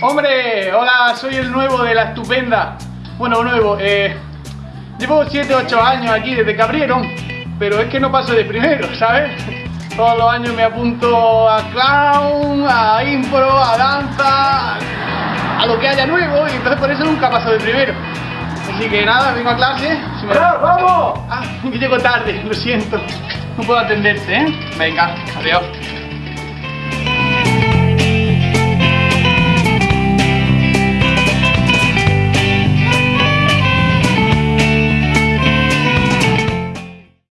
Hombre, hola, soy el nuevo de la estupenda. Bueno, nuevo, eh, llevo 7, 8 años aquí desde que abrieron, pero es que no paso de primero, ¿sabes? Todos los años me apunto a clown, a impro, a danza, a lo que haya nuevo y entonces por eso nunca paso de primero. Así que nada, vengo a clase. Si me... ¡Vamos! Ah, que llego tarde, lo siento. No puedo atenderte, ¿eh? Venga, adiós.